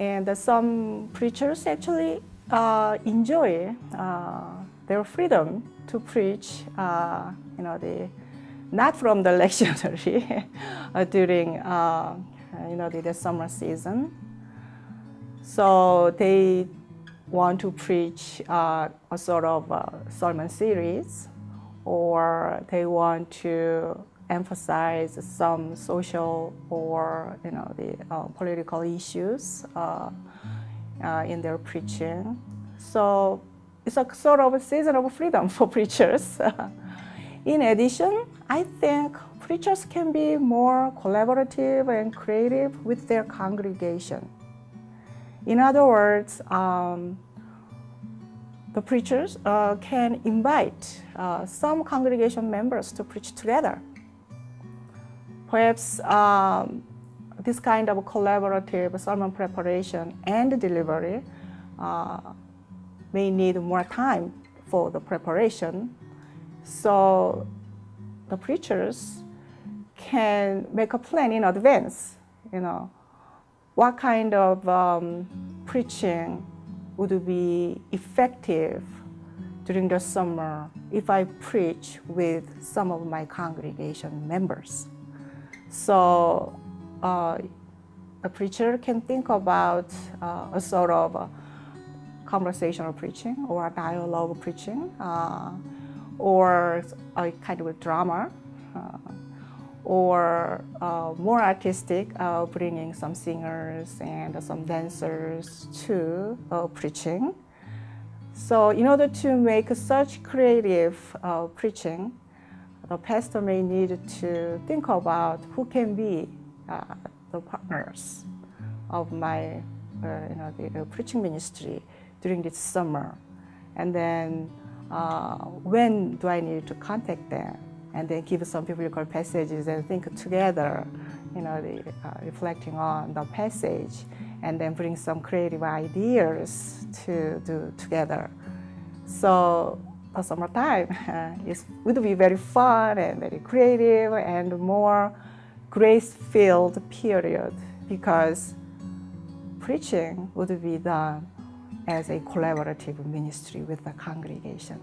And some preachers actually uh, enjoy uh, their freedom to preach, uh, you know, the, not from the lectionary during, you know, the, the summer season. So they want to preach uh, a sort of sermon series, or they want to emphasize some social or you know the uh, political issues uh, uh, in their preaching. So it's a sort of a season of freedom for preachers. in addition, I think preachers can be more collaborative and creative with their congregation. In other words, um, the preachers uh, can invite uh, some congregation members to preach together. Perhaps um, this kind of collaborative sermon preparation and delivery uh, may need more time for the preparation. So the preachers can make a plan in advance, you know, what kind of um, preaching would be effective during the summer if I preach with some of my congregation members. So uh, a preacher can think about uh, a sort of a conversational preaching or a dialogue preaching uh, or a kind of a drama uh, or uh, more artistic, uh, bringing some singers and some dancers to preaching. So in order to make such creative preaching, the pastor may need to think about who can be uh, the partners of my uh, you know, the, preaching ministry during this summer. And then when do I need to contact them? and then give some biblical passages and think together, you know, the, uh, reflecting on the passage, and then bring some creative ideas to do together. So the summertime uh, is, would be very fun and very creative and more grace-filled period because preaching would be done as a collaborative ministry with the congregation.